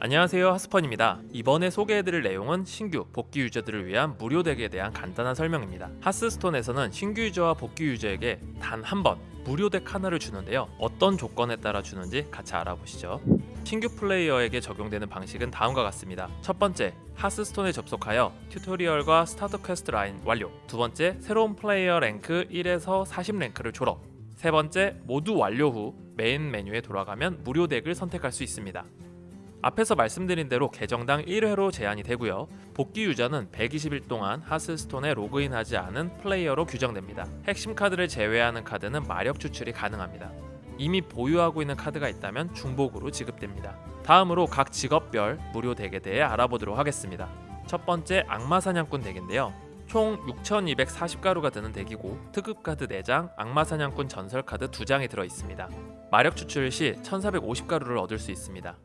안녕하세요 하스펀입니다. 이번에 소개해드릴 내용은 신규 복귀 유저들을 위한 무료 덱에 대한 간단한 설명입니다. 하스스톤에서는 신규 유저와 복귀 유저에게 단 한 번 무료 덱 하나를 주는데요. 어떤 조건에 따라 주는지 같이 알아보시죠. 신규 플레이어에게 적용되는 방식은 다음과 같습니다. 첫 번째 하스스톤에 접속하여 튜토리얼과 스타트 퀘스트 라인 완료. 두 번째 새로운 플레이어 랭크 1에서 40 랭크를 졸업. 세 번째 모두 완료 후 메인 메뉴에 돌아가면 무료 덱을 선택할 수 있습니다 앞에서 말씀드린 대로 계정당 1회로 제한이 되고요. 복귀 유저는 120일 동안 하스스톤에 로그인하지 않은 플레이어로 규정됩니다. 핵심 카드를 제외하는 카드는 마력 추출이 가능합니다. 이미 보유하고 있는 카드가 있다면 중복으로 지급됩니다. 다음으로 각 직업별 무료 덱에 대해 알아보도록 하겠습니다. 첫 번째 악마 사냥꾼 덱인데요. 총 6240가루가 드는 덱이고 특급 카드 4장, 악마 사냥꾼 전설 카드 2장이 들어 있습니다. 마력 추출 시 1450가루를 얻을 수 있습니다.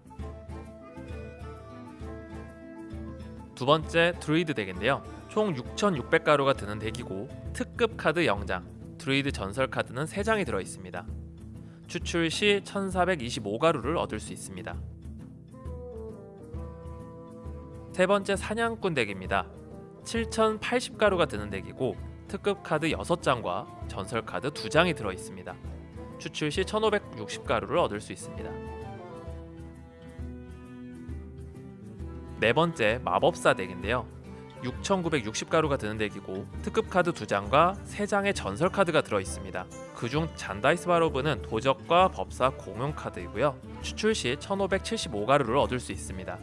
두 번째 드루이드 덱인데요. 총 6600가루가 드는 덱이고 특급 카드 0장, 드루이드 전설 카드는 3장이 들어 있습니다. 추출 시 1425가루를 얻을 수 있습니다. 세 번째 사냥꾼 덱입니다. 7080가루가 드는 덱이고 특급 카드 6장과 전설 카드 2장이 들어 있습니다. 추출 시 1560가루를 얻을 수 있습니다. 네 번째 마법사 덱인데요. 6960가루가 드는 덱이고 특급 카드 2장과 3장의 전설 카드가 들어 있습니다. 그중 잔다이스 바로브는 도적과 법사 공용 카드이고요. 추출 시 1575가루를 얻을 수 있습니다.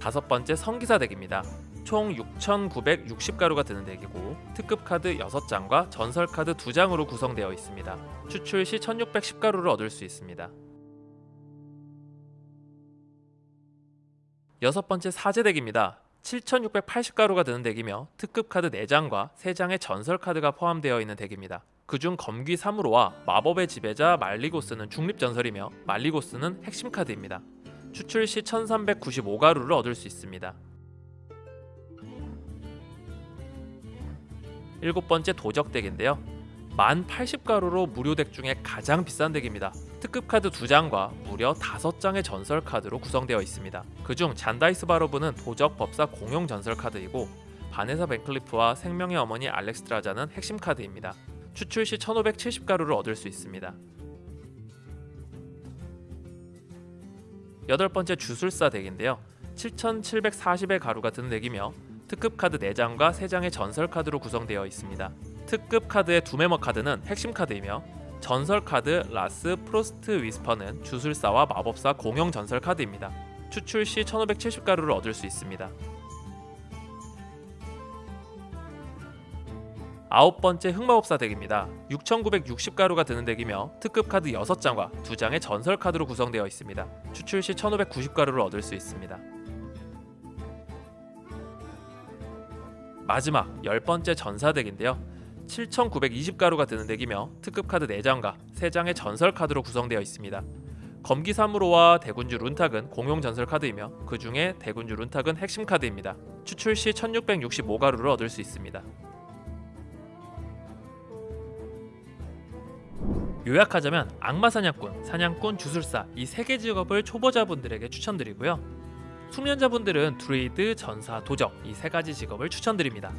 다섯 번째 성기사 덱입니다. 총 6,960가루가 드는 덱이고 특급 카드 6장과 전설 카드 2장으로 구성되어 있습니다. 추출 시 1610가루를 얻을 수 있습니다. 여섯 번째 사제 덱입니다. 7680가루가 드는 덱이며 특급 카드 4장과 3장의 전설 카드가 포함되어 있는 덱입니다. 그중 검귀 사무로와 마법의 지배자 말리고스는 중립 전설이며 말리고스는 핵심 카드입니다. 추출 시 1395가루를 얻을 수 있습니다. 일곱 번째 도적 덱인데요. 만 80가루로 무료 덱 중에 가장 비싼 덱입니다. 특급 카드 2장과 무려 5장의 전설 카드로 구성되어 있습니다. 그중 잔다이스 바로브는 도적 법사 공용 전설 카드이고 바네사 밴클리프와 생명의 어머니 알렉스트라자는 핵심 카드입니다. 추출 시 1570가루를 얻을 수 있습니다. 여덟 번째 주술사 덱인데요. 7740의 가루가 드는 덱이며 특급 카드 4장과 3장의 전설 카드로 구성되어 있습니다. 특급 카드의 둠해머 카드는 핵심 카드이며 전설 카드 라스 프로스트 위스퍼는 주술사와 마법사 공용 전설 카드입니다. 추출 시 1570가루를 얻을 수 있습니다. 아홉 번째 흑마법사 덱입니다. 6960가루가 드는 덱이며 특급 카드 6장과 2장의 전설 카드로 구성되어 있습니다. 추출 시 1590가루를 얻을 수 있습니다. 마지막 열 번째 전사 덱인데요. 7,920가루가 드는 덱이며 특급 카드 4장과 3장의 전설 카드로 구성되어 있습니다. 검기 3으로와 대군주 룬탁은 공용 전설 카드이며 그 중에 대군주 룬탁은 핵심 카드입니다. 추출 시 1665가루를 얻을 수 있습니다. 요약하자면 악마 사냥꾼, 사냥꾼, 주술사 이 세 개 직업을 초보자분들에게 추천드리고요. 숙련자분들은 드루이드, 전사, 도적 이 세 가지 직업을 추천드립니다.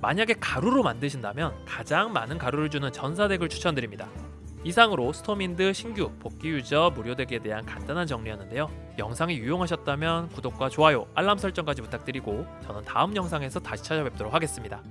만약에 가루로 만드신다면 가장 많은 가루를 주는 전사덱을 추천드립니다. 이상으로 스톰윈드 신규 복귀 유저 무료 덱에 대한 간단한 정리였는데요. 영상이 유용하셨다면 구독과 좋아요, 알람 설정까지 부탁드리고 저는 다음 영상에서 다시 찾아뵙도록 하겠습니다.